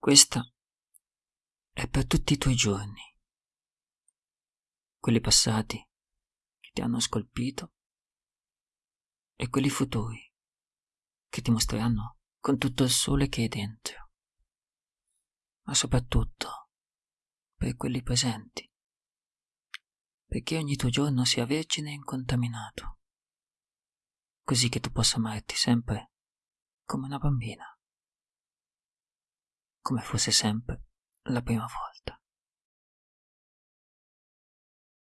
Questa è per tutti i tuoi giorni, quelli passati che ti hanno scolpito e quelli futuri che ti mostreranno con tutto il sole che hai dentro, ma soprattutto per quelli presenti, perché ogni tuo giorno sia vergine e incontaminato, così che tu possa amarti sempre come una bambina, come fosse sempre la prima volta.